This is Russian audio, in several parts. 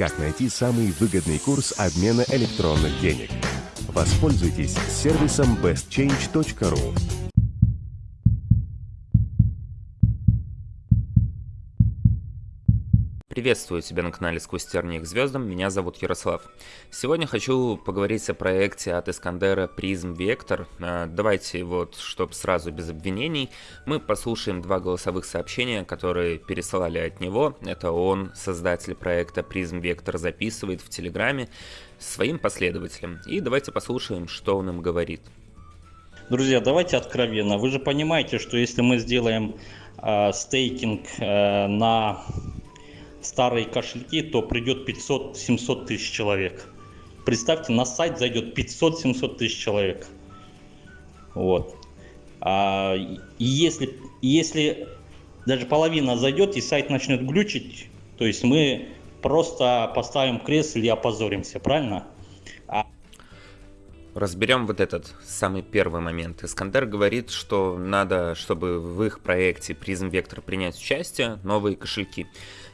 Как найти самый выгодный курс обмена электронных денег? Воспользуйтесь сервисом bestchange.ru. Приветствую тебя на канале Сквозь тернии к звездам, меня зовут Ярослав. Сегодня хочу поговорить о проекте от Искандера Prism Vector. А, давайте вот, чтобы сразу без обвинений, мы послушаем два голосовых сообщения, которые пересылали от него. Это он, создатель проекта Prism Vector, записывает в Телеграме своим последователям. И давайте послушаем, что он им говорит. Друзья, давайте откровенно. Вы же понимаете, что если мы сделаем э, стейкинг э, на старые кошельки, то придет 500-700 тысяч человек. Представьте, на сайт зайдет 500-700 тысяч человек. Вот. А, если, если даже половина зайдет и сайт начнет глючить, то есть мы просто поставим крест и опозоримся, правильно? А... Разберем вот этот самый первый момент. Искандер говорит, что надо, чтобы в их проекте Prism Vector принять участие, новые кошельки.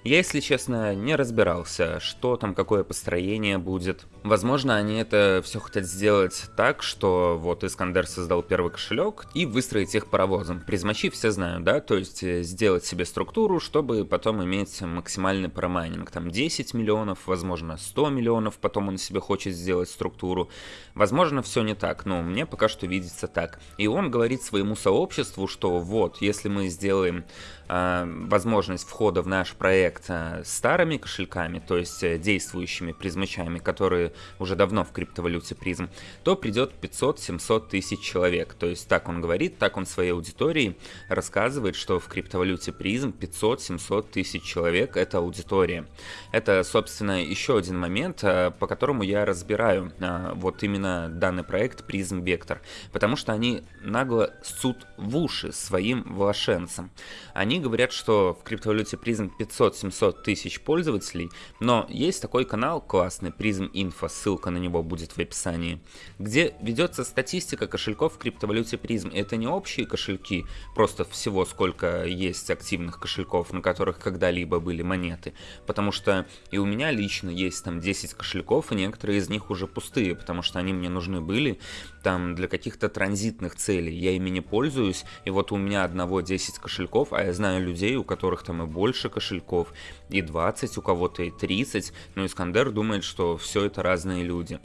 Я, если честно, не разбирался, что там, какое построение будет. Возможно, они это все хотят сделать так, что вот Искандер создал первый кошелек и выстроить их паровозом. Призмачи все знают, да, то есть э, сделать себе структуру, чтобы потом иметь максимальный промайнинг. Там 10 миллионов, возможно 100 миллионов, потом он себе хочет сделать структуру. Возможно, все не так, но мне пока что видится так. И он говорит своему сообществу, что вот, если мы сделаем возможность входа в наш проект проект старыми кошельками, то есть э, действующими призмачами, которые уже давно в криптовалюте призм, то придет 500-700 тысяч человек. То есть так он говорит, так он своей аудитории рассказывает, что в криптовалюте призм 500-700 тысяч человек это аудитория. Это, собственно, еще один момент, э, по которому я разбираю э, вот именно данный проект призм вектор, потому что они нагло ссут в уши своим вложенцам. Они говорят, что в криптовалюте призм 500 700 тысяч пользователей, но есть такой канал классный, Prism Info, ссылка на него будет в описании, где ведется статистика кошельков в криптовалюте Prism. Это не общие кошельки, просто всего сколько есть активных кошельков, на которых когда-либо были монеты, потому что и у меня лично есть там 10 кошельков, и некоторые из них уже пустые, потому что они мне нужны были там для каких-то транзитных целей, я ими не пользуюсь, и вот у меня одного 10 кошельков, а я знаю людей, у которых там и больше кошельков, и 20, у кого-то и 30, но Искандер думает, что все это разные люди.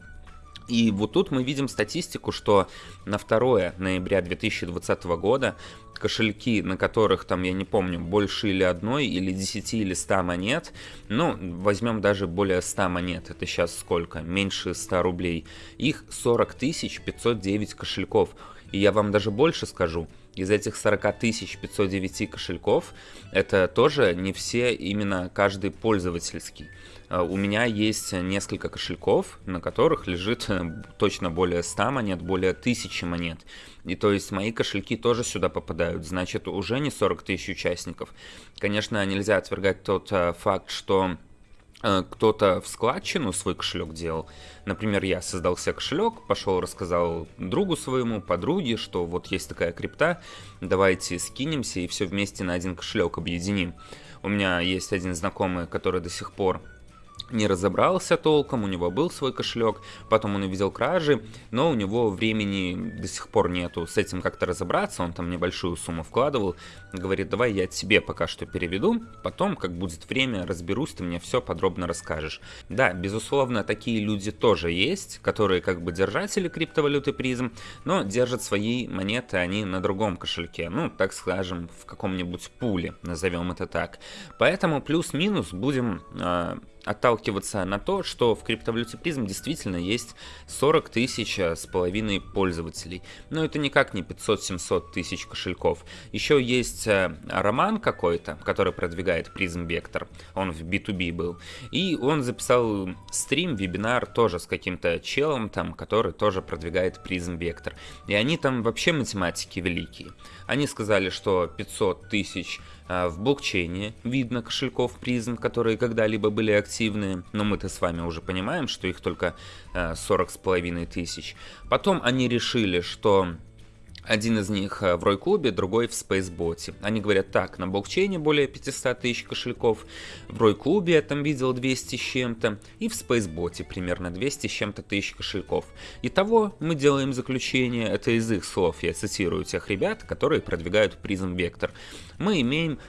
И вот тут мы видим статистику, что на 2 ноября 2020 года кошельки, на которых там, я не помню, больше или одной, или 10, или 100 монет, ну, возьмем даже более 100 монет, это сейчас сколько? Меньше 100 рублей. Их 40 509 кошельков. И я вам даже больше скажу, из этих 40 509 кошельков, это тоже не все именно каждый пользовательский. А, у меня есть несколько кошельков, на которых лежит э, точно более 100 монет, более 1000 монет. И то есть мои кошельки тоже сюда попадают, значит уже не 40 тысяч участников. Конечно, нельзя отвергать тот э, факт, что Э, кто-то в складчину свой кошелек делал. Например, я создал себе кошелек, пошел рассказал другу своему, подруге, что вот есть такая крипта, давайте скинемся и все вместе на один кошелек объединим. У меня есть один знакомый, который до сих пор не разобрался толком, у него был свой кошелек, потом он увидел кражи, но у него времени до сих пор нету с этим как-то разобраться, он там небольшую сумму вкладывал, говорит, давай я тебе пока что переведу, потом, как будет время, разберусь, ты мне все подробно расскажешь. Да, безусловно, такие люди тоже есть, которые как бы держатели криптовалюты призм, но держат свои монеты они на другом кошельке, ну, так скажем, в каком-нибудь пуле, назовем это так. Поэтому плюс-минус будем э, отталкиваться на то, что в криптовалюте призм действительно есть 40 тысяч э, с половиной пользователей. Но это никак не 500-700 тысяч кошельков. Еще есть э, Роман какой-то, который продвигает призм вектор. Он в B2B был. И он записал стрим, вебинар тоже с каким-то челом там, который тоже продвигает призм вектор. И они там вообще математики великие. Они сказали, что 500 тысяч в блокчейне видно кошельков призм, которые когда-либо были активны, но мы-то с вами уже понимаем, что их только 40 а, с половиной тысяч. Потом они решили, что Один из них э, в Рой-клубе, другой в Спейсботе. Они говорят так, на блокчейне более 500 тысяч кошельков, в Рой-клубе я там видел 200 с чем-то, и в Спейсботе примерно 200 с чем-то тысяч кошельков. Итого мы делаем заключение, это из их слов, я цитирую тех ребят, которые продвигают призм вектор. Мы имеем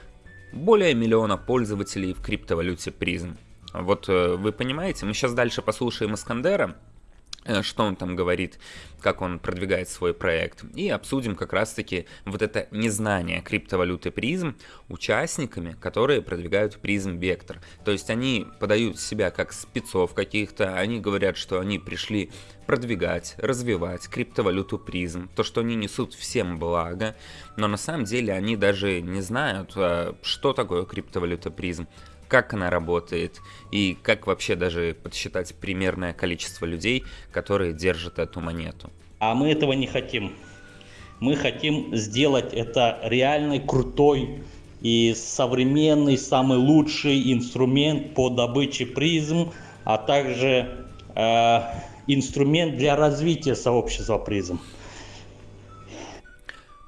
более миллиона пользователей в криптовалюте призм. Вот э, вы понимаете, мы сейчас дальше послушаем Искандера, что он там говорит, как он продвигает свой проект, и обсудим как раз-таки вот это незнание криптовалюты призм участниками, которые продвигают призм вектор. То есть они подают себя как спецов каких-то, они говорят, что они пришли продвигать, развивать криптовалюту призм, то, что они несут всем благо, но на самом деле они даже не знают, э, что такое криптовалюта призм, как она работает и как вообще даже подсчитать примерное количество людей, которые держат эту монету. А мы этого не хотим. Мы хотим сделать это реальный, крутой и современный, самый лучший инструмент по добыче призм, а также э, инструмент для развития сообщества призм.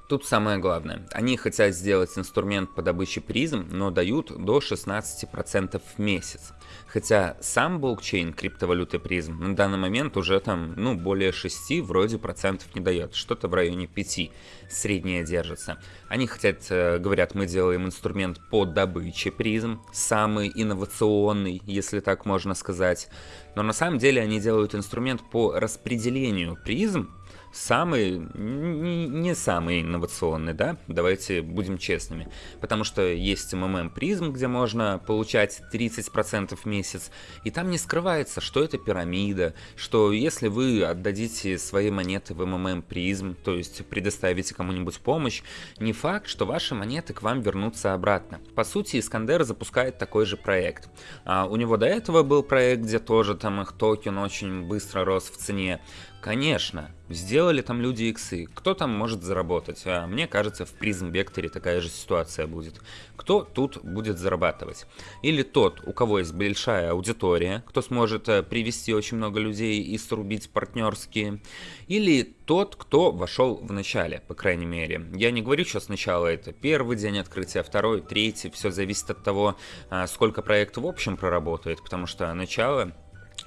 Тут самое главное. Они хотят сделать инструмент по добыче призм, но дают до 16% в месяц. Хотя сам блокчейн криптовалюты призм на данный момент уже там, ну, более 6 вроде процентов не дает. Что-то в районе 5 среднее держится. Они хотят, э, говорят, мы делаем инструмент по добыче призм, самый инновационный, если так можно сказать. Но на самом деле они делают инструмент по распределению призм, самый, не самый инновационный, да, давайте будем честными, потому что есть МММ Prizm, где можно получать 30% в месяц, и там не скрывается, что это пирамида, что если вы отдадите свои монеты в МММ Prizm, то есть предоставите кому-нибудь помощь, не факт, что ваши монеты к вам вернутся обратно. По сути, Искандер запускает такой же проект. А у него до этого был проект, где тоже там их токен очень быстро рос в цене. Конечно, сделали там люди иксы. Кто там может заработать? А мне кажется, в призм векторе такая же ситуация будет. Кто тут будет зарабатывать? Или тот, у кого есть большая аудитория, кто сможет э, привести очень много людей и срубить партнерские. Или тот, кто вошел в начале, по крайней мере. Я не говорю, что сначала это первый день открытия, второй, третий. Все зависит от того, а, сколько проект в общем проработает, потому что начало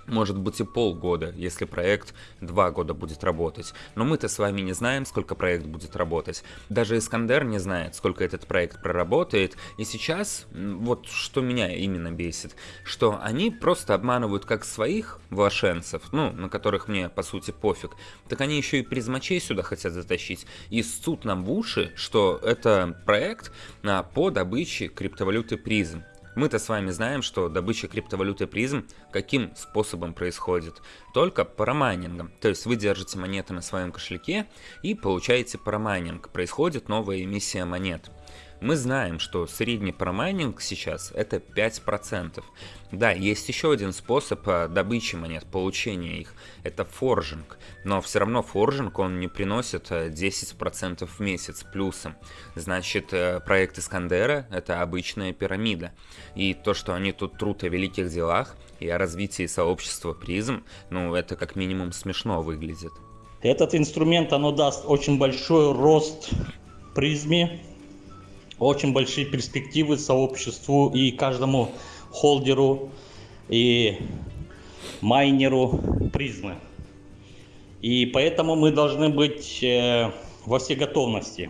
может быть и полгода, если проект два года будет работать. Но мы-то с вами не знаем, сколько проект будет работать. Даже Искандер не знает, сколько этот проект проработает. И сейчас, вот что меня именно бесит, что они просто обманывают как своих влашенцев, ну, на которых мне по сути пофиг, так они еще и призмачей сюда хотят затащить. И ссут нам в уши, что это проект а, по добыче криптовалюты призм. Мы-то с вами знаем, что добыча криптовалюты Prizm каким способом происходит? Только парамайнингом. То есть вы держите монеты на своем кошельке и получаете парамайнинг. Происходит новая эмиссия монет. Мы знаем, что средний парамайнинг сейчас это 5%. Да, есть еще один способ э, добычи монет, получения их. Это форжинг. Но все равно форжинг он не приносит 10% э, в месяц плюсом. Значит, э, проект Искандера это обычная пирамида. И то, что они тут трут о великих делах и о развитии сообщества призм, ну это как минимум смешно выглядит. Этот инструмент, оно даст очень большой рост призме, очень большие перспективы сообществу и каждому холдеру и майнеру призмы. И поэтому мы должны быть э, во всей готовности.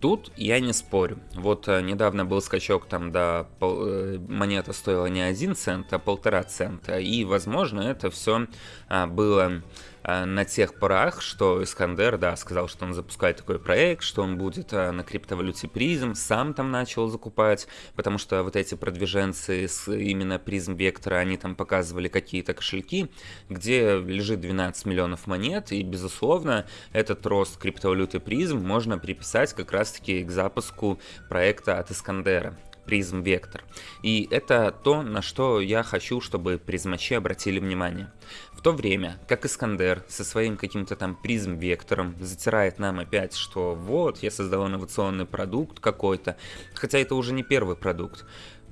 Тут я не спорю. Вот э, недавно был скачок там до пол, э, монета стоила не один цент, а полтора цента. И, возможно, это все а, было на тех порах, что Искандер, да, сказал, что он запускает такой проект, что он будет э, на криптовалюте призм, сам там начал закупать, потому что вот эти продвиженцы с именно призм вектора, они там показывали какие-то кошельки, где лежит 12 миллионов монет, и, безусловно, этот рост криптовалюты призм можно приписать как раз-таки к запуску проекта от Искандера призм вектор. И это то, на что я хочу, чтобы призмачи обратили внимание. В то время, как Искандер со своим каким-то там призм-вектором затирает нам опять, что вот, я создал инновационный продукт какой-то, хотя это уже не первый продукт,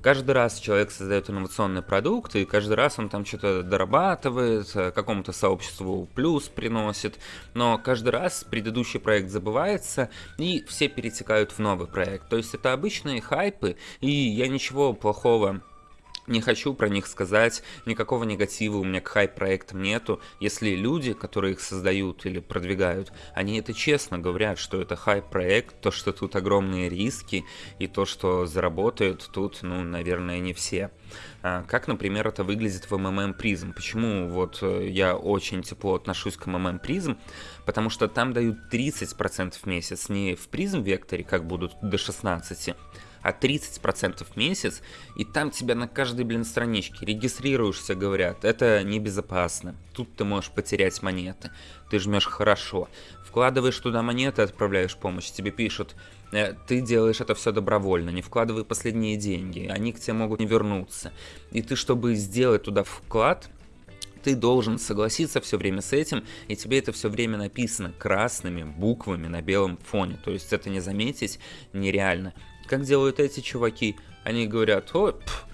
Каждый раз человек создает инновационный продукт, и каждый раз он там что-то дорабатывает, э, какому-то сообществу плюс приносит, но каждый раз предыдущий проект забывается, и все перетекают в новый проект. То есть это обычные хайпы, и я ничего плохого не хочу про них сказать, никакого негатива у меня к хайп-проектам нету, если люди, которые их создают или продвигают, они это честно говорят, что это хайп-проект, то, что тут огромные риски, и то, что заработают тут, ну, наверное, не все. А, как, например, это выглядит в MMM Prism? Почему вот э, я очень тепло отношусь к MMM Prism? Потому что там дают 30% в месяц, не в Prism векторе, как будут до 16, а 30% в месяц, и там тебя на каждой, блин, страничке регистрируешься, говорят, это небезопасно, тут ты можешь потерять монеты, ты жмешь хорошо, вкладываешь туда монеты, отправляешь помощь, тебе пишут, э, ты делаешь это все добровольно, не вкладывай последние деньги, они к тебе могут не вернуться. И ты, чтобы сделать туда вклад, ты должен согласиться все время с этим, и тебе это все время написано красными буквами на белом фоне. То есть это не заметить нереально. Как делают эти чуваки? Они говорят, о, пф,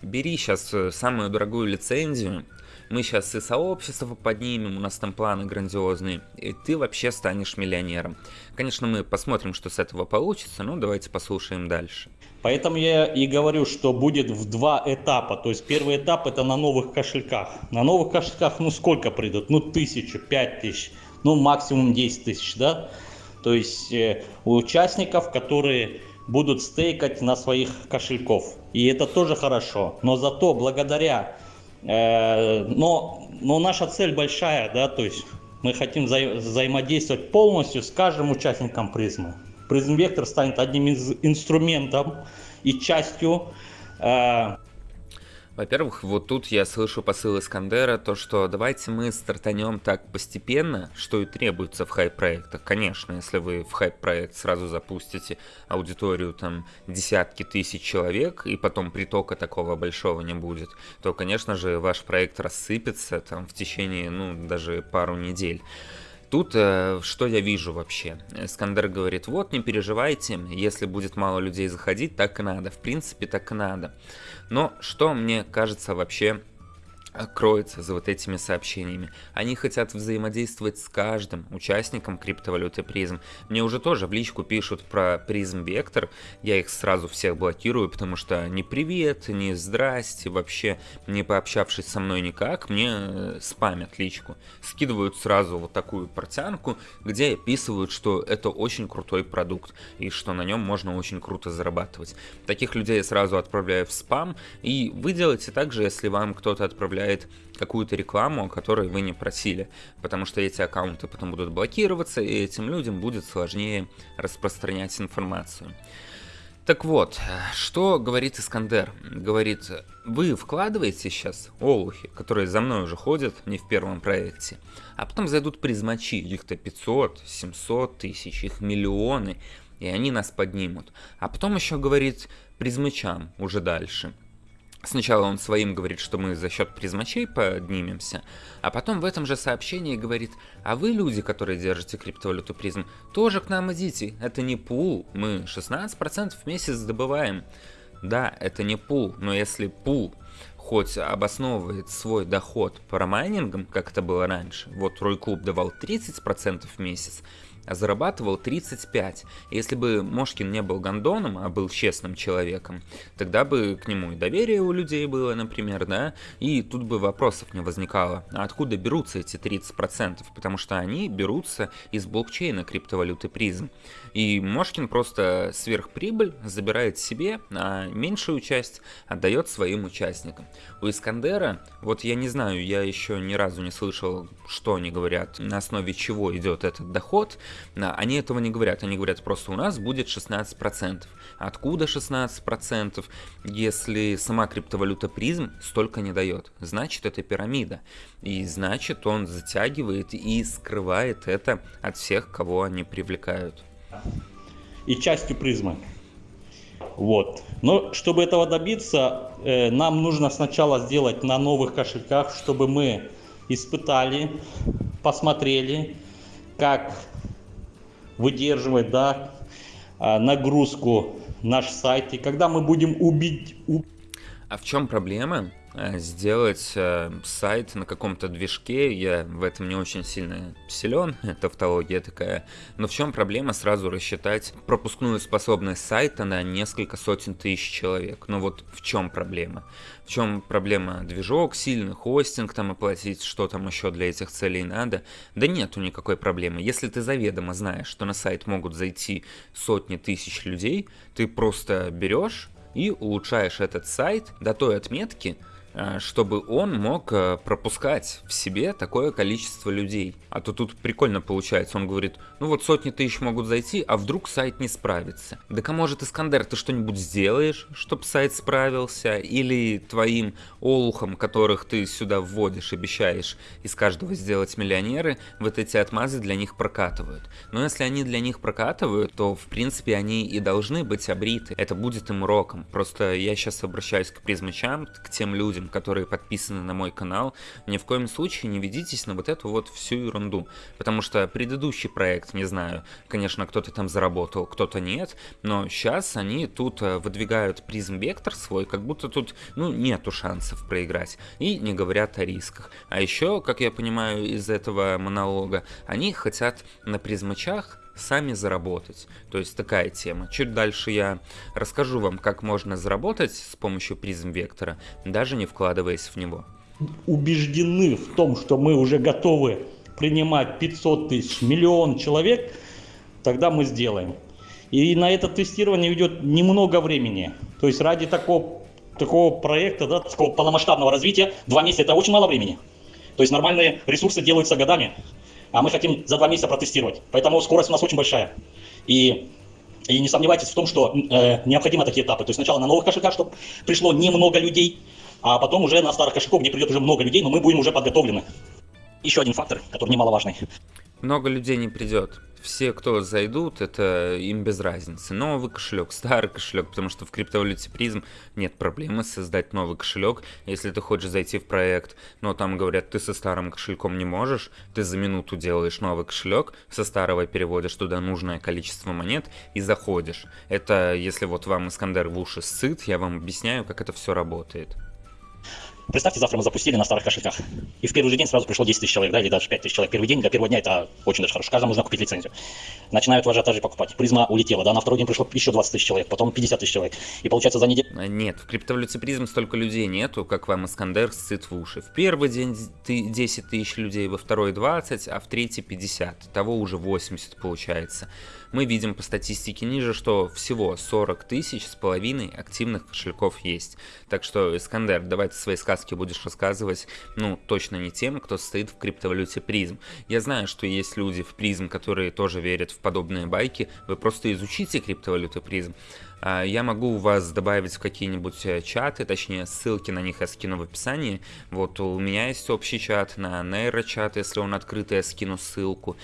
бери сейчас э, самую дорогую лицензию, мы сейчас и сообщество поднимем, у нас там планы грандиозные, и ты вообще станешь миллионером. Конечно, мы посмотрим, что с этого получится, но давайте послушаем дальше. Поэтому я и говорю, что будет в два этапа. То есть первый этап это на новых кошельках. На новых кошельках ну сколько придут? Ну тысячу, пять тысяч, ну максимум 10 тысяч, да? То есть э, у участников, которые будут стейкать на своих кошельков. И это тоже хорошо. Но зато благодаря... Э, но, но наша цель большая, да, то есть мы хотим вза взаимодействовать полностью с каждым участником призмы. Призм Вектор станет одним из инструментов и частью э, во-первых, вот тут я слышу посыл Искандера, то что давайте мы стартанем так постепенно, что и требуется в хайп-проектах. Конечно, если вы в хайп-проект сразу запустите аудиторию там десятки тысяч человек, и потом притока такого большого не будет, то, конечно же, ваш проект рассыпется там в течение, ну, даже пару недель. Тут э, что я вижу вообще? Скандер говорит, вот не переживайте, если будет мало людей заходить, так и надо. В принципе, так и надо. Но что мне кажется вообще кроется за вот этими сообщениями. Они хотят взаимодействовать с каждым участником криптовалюты призм. Мне уже тоже в личку пишут про призм вектор, я их сразу всех блокирую, потому что ни привет, ни здрасте, вообще не пообщавшись со мной никак, мне э, спамят личку. Скидывают сразу вот такую портянку, где описывают, что это очень крутой продукт и что на нем можно очень круто зарабатывать. Таких людей я сразу отправляю в спам, и вы делаете так же, если вам кто-то отправляет добавляет какую-то рекламу, о которой вы не просили, потому что эти аккаунты потом будут блокироваться, и этим людям будет сложнее распространять информацию. Так вот, что говорит Искандер? Говорит, вы вкладываете сейчас олухи, которые за мной уже ходят, не в первом проекте, а потом зайдут призмачи, их-то 500, 700 тысяч, их миллионы, и они нас поднимут. А потом еще говорит призмачам уже дальше – Сначала он своим говорит, что мы за счет призмачей поднимемся, а потом в этом же сообщении говорит, а вы, люди, которые держите криптовалюту призм, тоже к нам идите, это не пул, мы 16% в месяц добываем. Да, это не пул, но если пул хоть обосновывает свой доход парамайнингом, как это было раньше, вот Рой Клуб давал 30% в месяц, зарабатывал 35. Если бы Мошкин не был гондоном, а был честным человеком, тогда бы к нему и доверие у людей было, например, да, и тут бы вопросов не возникало, а откуда берутся эти 30%, потому что они берутся из блокчейна криптовалюты призм. И Мошкин просто сверхприбыль забирает себе, а меньшую часть отдает своим участникам. У Искандера, вот я не знаю, я еще ни разу не слышал, что они говорят, на основе чего идет этот доход, они этого не говорят, они говорят просто у нас будет 16%. Откуда 16%? Если сама криптовалюта призм столько не дает, значит это пирамида. И значит он затягивает и скрывает это от всех, кого они привлекают и частью призмы. Вот. Но чтобы этого добиться, э, нам нужно сначала сделать на новых кошельках, чтобы мы испытали, посмотрели, как выдерживать да, а, нагрузку наш сайт, и когда мы будем убить... А в чем проблема? Э, сделать э, сайт на каком-то движке, я в этом не очень сильно силен, тавтология такая, но в чем проблема сразу рассчитать пропускную способность сайта на несколько сотен тысяч человек? Ну вот в чем проблема? В чем проблема движок, сильный хостинг там оплатить, что там еще для этих целей надо? Да нету никакой проблемы. Если ты заведомо знаешь, что на сайт могут зайти сотни тысяч людей, ты просто берешь и улучшаешь этот сайт до той отметки, чтобы он мог э, пропускать в себе такое количество людей. А то тут прикольно получается, он говорит, ну вот сотни тысяч могут зайти, а вдруг сайт не справится. Да а может Искандер, ты что-нибудь сделаешь, чтобы сайт справился? Или твоим олухам, которых ты сюда вводишь, обещаешь из каждого сделать миллионеры, вот эти отмазы для них прокатывают. Но если они для них прокатывают, то в принципе они и должны быть обриты. Это будет им уроком. Просто я сейчас обращаюсь к призмачам, к тем людям, людям, которые подписаны на мой канал, ни в коем случае не ведитесь на вот эту вот всю ерунду. Потому что предыдущий проект, не знаю, конечно, кто-то там заработал, кто-то нет, но сейчас они тут э, выдвигают призм вектор свой, как будто тут, ну, нету шансов проиграть. И не говорят о рисках. А еще, как я понимаю из этого монолога, они хотят на призмачах сами заработать. То есть такая тема. Чуть дальше я расскажу вам, как можно заработать с помощью призм вектора, даже не вкладываясь в него. Убеждены в том, что мы уже готовы принимать 500 тысяч, миллион человек, тогда мы сделаем. И на это тестирование идет немного времени. То есть ради такого, такого проекта, да, такого полномасштабного развития, два месяца это очень мало времени. То есть нормальные ресурсы делаются годами а мы хотим за два месяца протестировать. Поэтому скорость у нас очень большая. И, и не сомневайтесь в том, что э, необходимы такие этапы. То есть сначала на новых кошельках, чтобы пришло немного людей, а потом уже на старых кошельках, где придет уже много людей, но мы будем уже подготовлены. Еще один фактор, который немаловажный. Много людей не придет все, кто зайдут, это им без разницы. Новый кошелек, старый кошелек, потому что в криптовалюте призм нет проблемы создать новый кошелек, если ты хочешь зайти в проект, но там говорят, ты со старым кошельком не можешь, ты за минуту делаешь новый кошелек, со старого переводишь туда нужное количество монет и заходишь. Это если вот вам Искандер в уши сыт, я вам объясняю, как это все работает. Представьте, завтра мы запустили на старых кошельках. И в первый же день сразу пришло 10 тысяч человек, да, или даже 5 тысяч человек. Первый день для первого дня это очень даже хорошо. Каждому нужно купить лицензию. Начинают в ажиотаже покупать. Призма улетела, да, на второй день пришло еще 20 тысяч человек, потом 50 тысяч человек. И получается за неделю... А, нет, в криптовалюте призм столько людей нету, как вам Искандер сцит в уши. В первый день 10 тысяч людей, во второй 20, а в третий 50. Того уже 80 получается мы видим по статистике ниже, что всего 40 тысяч с половиной активных кошельков есть. Так что, Искандер, давай ты свои сказки будешь рассказывать, ну, точно не тем, кто стоит в криптовалюте призм. Я знаю, что есть люди в призм, которые тоже верят в подобные байки, вы просто изучите криптовалюту призм. А, я могу вас добавить в какие-нибудь э, чаты, точнее ссылки на них я скину в описании. Вот у меня есть общий чат на нейрочат, если он открытый, я скину ссылку.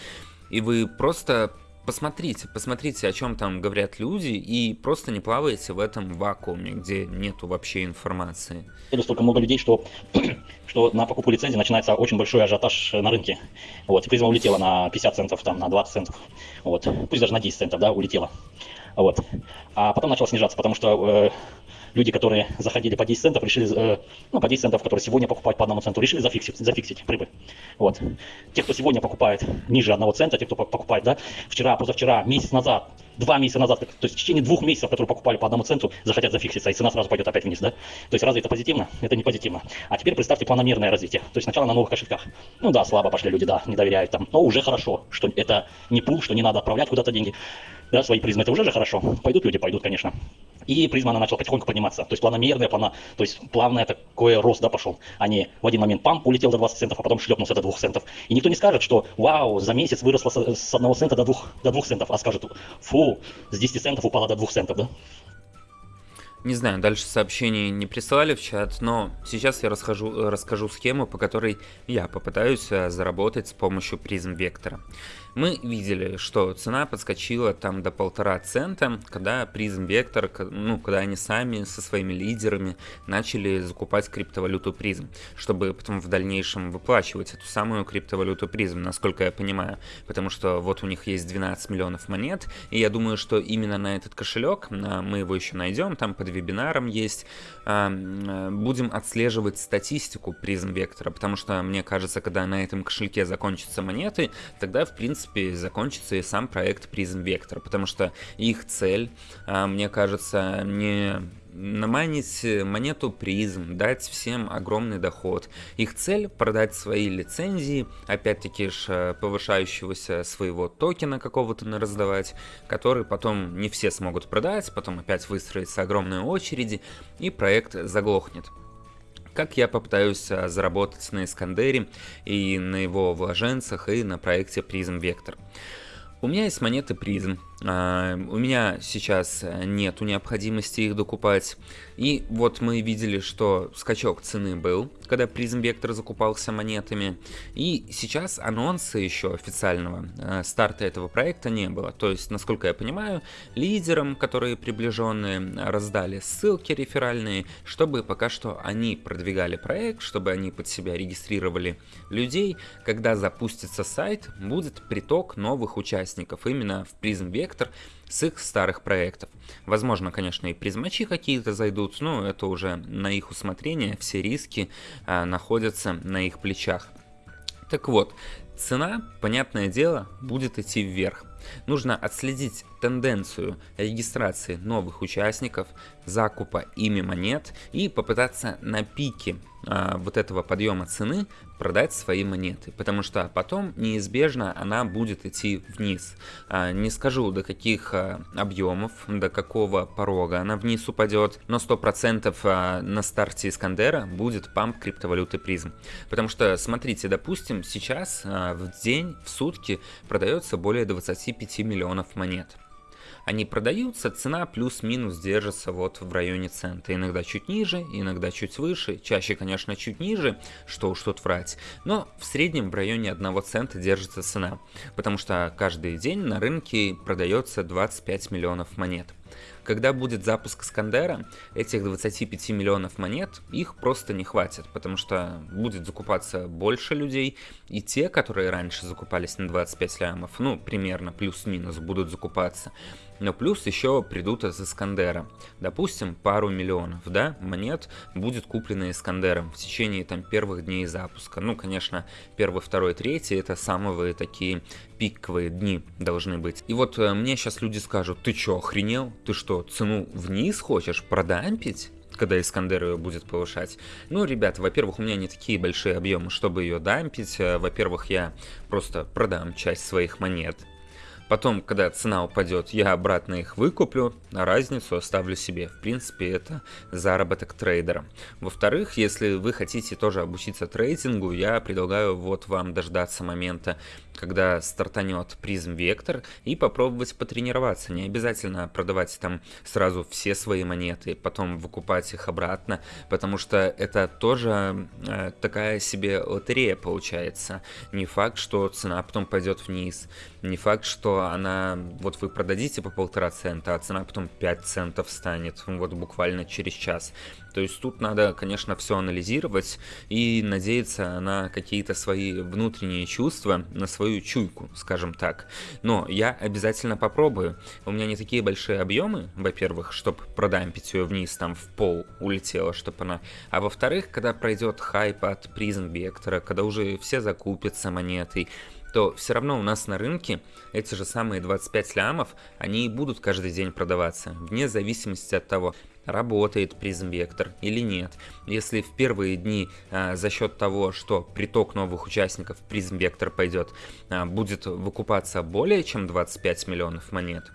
И вы просто посмотрите, посмотрите, о чем там говорят люди, и просто не плавайте в этом вакууме, где нету вообще информации. Столько много людей, что, что на покупку лицензии начинается очень большой ажиотаж на рынке. Вот, призма улетела на 50 центов, там, на 20 центов, вот, пусть даже на 10 центов, да, улетела. Вот. А потом начала снижаться, потому что э, люди, которые заходили по 10 центов, решили, э, ну, по 10 центов, которые сегодня покупают по одному центу, решили зафиксить, зафиксить прибыль. Вот. Те, кто сегодня покупает ниже одного цента, те, кто покупает, да, вчера, позавчера, месяц назад, два месяца назад, то есть в течение двух месяцев, которые покупали по одному центу, захотят зафикситься, и цена сразу пойдет опять вниз, да? То есть разве это позитивно? Это не позитивно. А теперь представьте планомерное развитие. То есть сначала на новых кошельках. Ну да, слабо пошли люди, да, не доверяют там, но уже хорошо, что это не пул, что не надо отправлять куда-то деньги. Да, свои призмы, это уже же хорошо. Пойдут люди, пойдут, конечно. И призма, она начала потихоньку подниматься. То есть планомерная, плана, то есть плавный такой рост, да, пошел. А не в один момент pump улетел до 20 центов, а потом шлепнулся до 2 центов. И никто не скажет, что вау, за месяц выросло с, с 1 цента до 2, до 2 центов, а скажет, фу, с 10 центов упало до 2 центов, да? Не знаю, дальше сообщений не присылали в чат, но сейчас я расскажу, расскажу схему, по которой я попытаюсь э, заработать с помощью призм вектора. Мы видели, что цена подскочила там до полтора цента, когда Prism Vector, ну, когда они сами со своими лидерами начали закупать криптовалюту Prism, чтобы потом в дальнейшем выплачивать эту самую криптовалюту Prism, насколько я понимаю, потому что вот у них есть 12 миллионов монет, и я думаю, что именно на этот кошелек, мы его еще найдем, там под вебинаром есть, а, будем отслеживать статистику Prism Vector, потому что мне кажется, когда на этом кошельке закончатся монеты, тогда в принципе закончится и сам проект Prism Vector, потому что их цель, а, мне кажется, не наманить монету призм, дать всем огромный доход. Их цель продать свои лицензии, опять-таки ж повышающегося своего токена какого-то на раздавать, который потом не все смогут продать, потом опять выстроится огромные очереди и проект заглохнет как я попытаюсь а, заработать на Искандере и на его вложенцах и на проекте Prism Vector. У меня есть монеты призм. А, у меня сейчас нету необходимости их докупать. И вот мы видели, что скачок цены был, когда призм вектор закупался монетами. И сейчас анонса еще официального а, старта этого проекта не было. То есть, насколько я понимаю, лидерам, которые приближенные, раздали ссылки реферальные, чтобы пока что они продвигали проект, чтобы они под себя регистрировали людей. Когда запустится сайт, будет приток новых участников именно в Prism Vector с их старых проектов. Возможно, конечно, и призмачи какие-то зайдут, но это уже на их усмотрение, все риски а, находятся на их плечах. Так вот, цена, понятное дело, будет идти вверх. Нужно отследить тенденцию регистрации новых участников, закупа ими монет и попытаться на пике вот этого подъема цены продать свои монеты, потому что потом неизбежно она будет идти вниз. А, не скажу до каких а, объемов, до какого порога она вниз упадет, но 100% а, на старте Искандера будет памп криптовалюты призм. Потому что, смотрите, допустим, сейчас а, в день, в сутки продается более 25 миллионов монет они продаются, цена плюс-минус держится вот в районе цента. Иногда чуть ниже, иногда чуть выше, чаще, конечно, чуть ниже, что уж тут врать. Но в среднем в районе 1 цента держится цена, потому что каждый день на рынке продается 25 миллионов монет. Когда будет запуск Искандера, этих 25 миллионов монет, их просто не хватит, потому что будет закупаться больше людей, и те, которые раньше закупались на 25 лямов, ну, примерно плюс-минус будут закупаться, но плюс еще придут из Искандера. Допустим, пару миллионов, да, монет будет куплено Искандером в течение там первых дней запуска. Ну, конечно, первый, второй, третий это самые такие пиковые дни должны быть. И вот э, мне сейчас люди скажут, ты чё, охренел? Ты что, цену вниз хочешь продампить? когда Искандер ее будет повышать. Ну, ребят, во-первых, у меня не такие большие объемы, чтобы ее дампить. Э, во-первых, я просто продам часть своих монет Потом, когда цена упадет, я обратно их выкуплю, а разницу оставлю себе. В принципе, это заработок трейдера. Во-вторых, если вы хотите тоже обучиться трейдингу, я предлагаю вот вам дождаться момента, когда стартанет призм вектор и попробовать потренироваться. Не обязательно продавать там сразу все свои монеты, потом выкупать их обратно, потому что это тоже э, такая себе лотерея получается. Не факт, что цена потом пойдет вниз, не факт, что она, вот вы продадите по полтора цента, а цена потом 5 центов станет, вот буквально через час. То есть тут надо, конечно, все анализировать и надеяться на какие-то свои внутренние чувства, на свою чуйку, скажем так. Но я обязательно попробую. У меня не такие большие объемы, во-первых, чтобы продампить ее вниз, там в пол улетела, чтобы она... А во-вторых, когда пройдет хайп от призм вектора, когда уже все закупятся монетой, то все равно у нас на рынке эти же самые 25 лямов, они и будут каждый день продаваться, вне зависимости от того, работает призм вектор или нет. Если в первые дни а, за счет того, что приток новых участников призм вектор пойдет, а, будет выкупаться более чем 25 миллионов монет,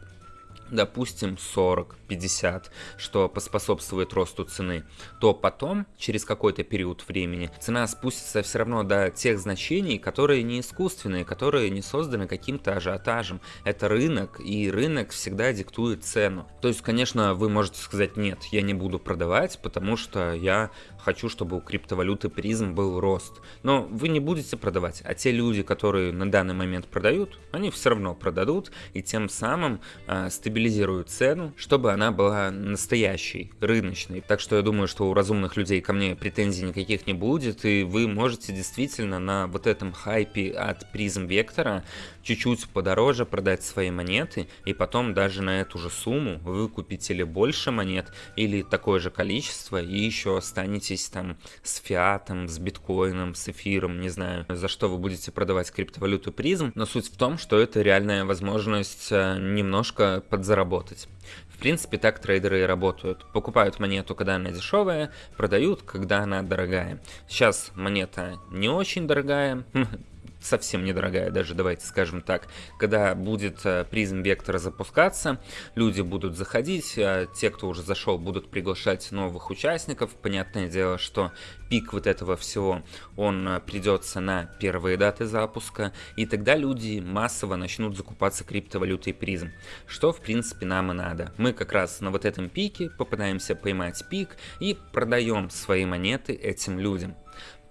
допустим, 40, 50, что поспособствует росту цены, то потом, через какой-то период времени, цена спустится все равно до тех значений, которые не искусственные, которые не созданы каким-то ажиотажем. Это рынок, и рынок всегда диктует цену. То есть, конечно, вы можете сказать, нет, я не буду продавать, потому что я хочу, чтобы у криптовалюты призм был рост. Но вы не будете продавать, а те люди, которые на данный момент продают, они все равно продадут и тем самым э, стабилизируют цену, чтобы она была настоящей, рыночной. Так что я думаю, что у разумных людей ко мне претензий никаких не будет, и вы можете действительно на вот этом хайпе от призм вектора чуть-чуть подороже продать свои монеты, и потом даже на эту же сумму вы купите или больше монет, или такое же количество, и еще останетесь там с фиатом, с биткоином, с эфиром, не знаю, за что вы будете продавать криптовалюту призм, но суть в том, что это реальная возможность э, немножко подзаработать. В принципе, так трейдеры и работают. Покупают монету, когда она дешевая, продают, когда она дорогая. Сейчас монета не очень дорогая, совсем недорогая, даже давайте скажем так. Когда будет э, призм вектора запускаться, люди будут заходить, а те, кто уже зашел, будут приглашать новых участников. Понятное дело, что пик вот этого всего, он э, придется на первые даты запуска, и тогда люди массово начнут закупаться криптовалютой призм, что в принципе нам и надо. Мы как раз на вот этом пике попытаемся поймать пик и продаем свои монеты этим людям.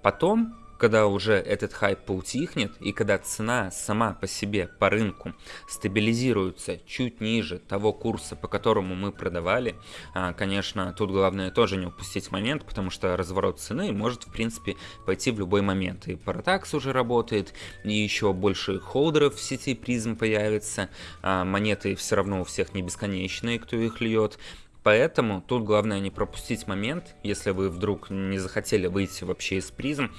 Потом когда уже этот хайп поутихнет и когда цена сама по себе по рынку стабилизируется чуть ниже того курса, по которому мы продавали, а, конечно, тут главное тоже не упустить момент, потому что разворот цены может, в принципе, пойти в любой момент. И Paratax уже работает, и еще больше холдеров в сети призм появится, а, монеты все равно у всех не бесконечные, кто их льет, Поэтому тут главное не пропустить момент, если вы вдруг не захотели выйти вообще из призм,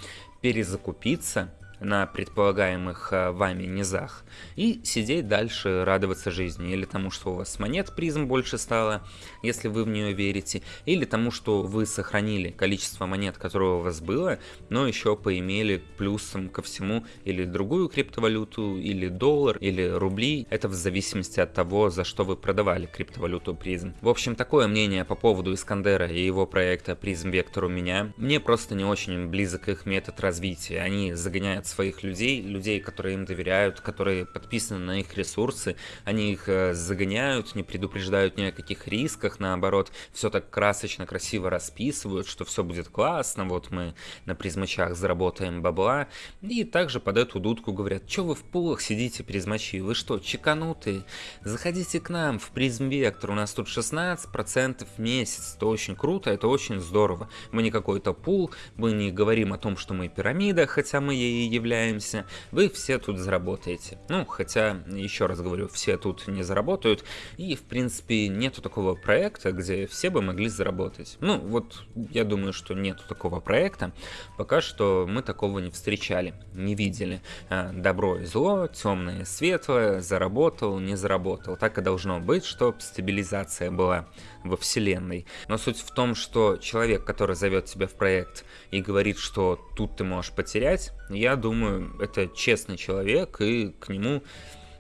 перезакупиться на предполагаемых э, вами низах и сидеть дальше, радоваться жизни. Или тому, что у вас монет призм больше стало, если вы в нее верите, или тому, что вы сохранили количество монет, которое у вас было, но еще поимели плюсом ко всему или другую криптовалюту, или доллар, или рубли. Это в зависимости от того, за что вы продавали криптовалюту призм. В общем, такое мнение по поводу Искандера и его проекта призм вектор у меня. Мне просто не очень близок их метод развития. Они загоняют от своих людей, людей, которые им доверяют, которые подписаны на их ресурсы, они их э, загоняют, не предупреждают ни о каких рисках, наоборот, все так красочно, красиво расписывают, что все будет классно, вот мы на призмачах заработаем бабла, и также под эту дудку говорят, что вы в пулах сидите, призмачи, вы что, чеканутые? Заходите к нам в призм вектор, у нас тут 16% в месяц, это очень круто, это очень здорово. Мы не какой-то пул, мы не говорим о том, что мы пирамида, хотя мы ей являемся, вы все тут заработаете. Ну, хотя, еще раз говорю, все тут не заработают, и, в принципе, нету такого проекта, где все бы могли заработать. Ну, вот, я думаю, что нету такого проекта, пока что мы такого не встречали, не видели. А, добро и зло, темное и светлое, заработал, не заработал. Так и должно быть, чтобы стабилизация была во вселенной. Но суть в том, что человек, который зовет тебя в проект и говорит, что тут ты можешь потерять, я думаю, это честный человек, и к нему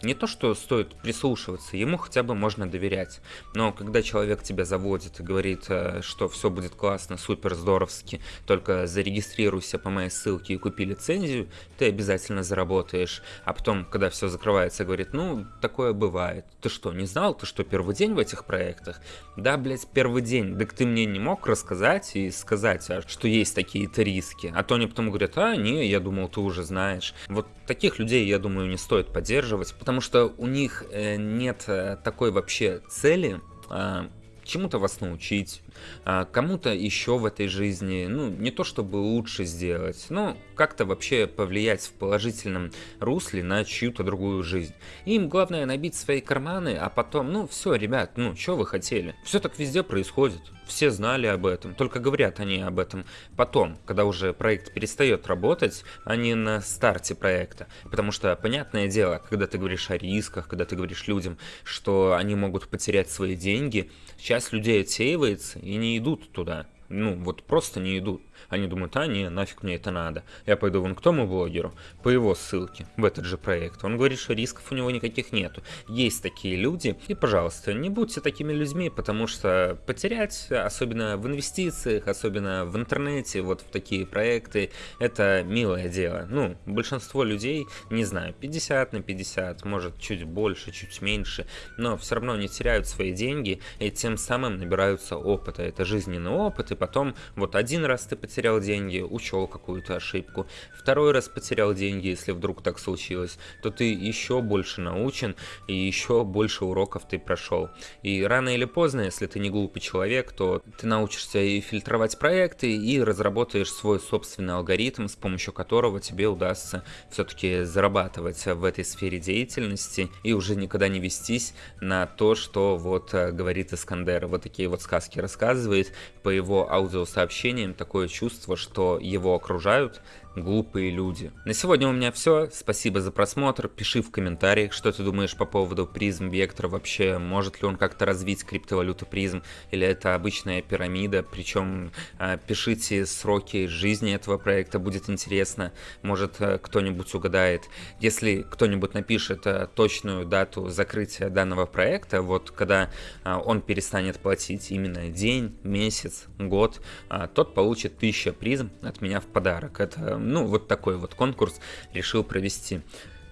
не то, что стоит прислушиваться, ему хотя бы можно доверять. Но когда человек тебя заводит и говорит, э, что все будет классно, супер здоровски, только зарегистрируйся по моей ссылке и купи лицензию, ты обязательно заработаешь. А потом, когда все закрывается, говорит, ну, такое бывает. Ты что, не знал, ты что, первый день в этих проектах? Да, блядь, первый день. Так ты мне не мог рассказать и сказать, а, что есть такие-то риски. А то они потом говорят, а, не, я думал, ты уже знаешь. Вот таких людей, я думаю, не стоит поддерживать, потому что у них э, нет э, такой вообще цели а, чему-то вас научить, а, кому-то еще в этой жизни, ну, не то чтобы лучше сделать, но как-то вообще повлиять в положительном русле на чью-то другую жизнь. Им главное набить свои карманы, а потом, ну, все, ребят, ну, что вы хотели? Все так везде происходит. Все знали об этом, только говорят они об этом потом, когда уже проект перестает работать, а не на старте проекта. Потому что, понятное дело, когда ты говоришь о рисках, когда ты говоришь людям, что они могут потерять свои деньги, часть людей отсеивается и не идут туда. ну, вот просто не идут. Они думают, а не, нафиг мне это надо. Я пойду вон к тому блогеру, по его ссылке, в этот же проект. Он говорит, что рисков у него никаких нету. Есть такие люди, и, пожалуйста, не будьте такими людьми, потому что потерять, особенно в инвестициях, особенно в интернете, вот в такие проекты, это милое дело. Ну, большинство людей, не знаю, 50 на 50, может чуть больше, чуть меньше, но все равно не теряют свои деньги и тем самым набираются опыта. Это жизненный опыт, и потом вот один раз ты потерял деньги, учел какую-то ошибку, второй раз потерял деньги, если вдруг так случилось, то ты еще больше научен и еще больше уроков ты прошел. И рано или поздно, если ты не глупый человек, то ты научишься и фильтровать проекты, и разработаешь свой собственный алгоритм, с помощью которого тебе удастся все-таки зарабатывать в этой сфере деятельности и уже никогда не вестись на то, что вот э, говорит Искандер. Вот такие вот сказки рассказывает. По его аудиосообщениям такое чувство, что его окружают глупые люди. На сегодня у меня все. Спасибо за просмотр. Пиши в комментариях, что ты думаешь по поводу призм вектора. Вообще, может ли он как-то развить криптовалюту призм, или это обычная пирамида. Причем а, пишите сроки жизни этого проекта, будет интересно. Может э, кто-нибудь угадает. Если кто-нибудь напишет э, точную дату закрытия данного проекта, вот когда а, он перестанет платить именно день, месяц, год, а, тот получит 1000 призм от меня в подарок. Это ну, вот такой вот конкурс решил провести.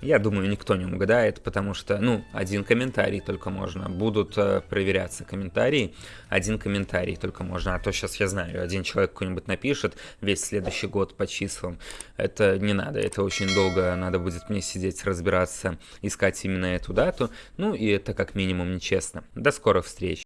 Я думаю, никто не угадает, потому что, ну, один комментарий только можно. Будут э, проверяться комментарии, один комментарий только можно. А то сейчас я знаю, один человек какой-нибудь напишет весь следующий год по числам. Это не надо, это очень долго надо будет мне сидеть, разбираться, искать именно эту дату. Ну, и это как минимум нечестно. До скорых встреч!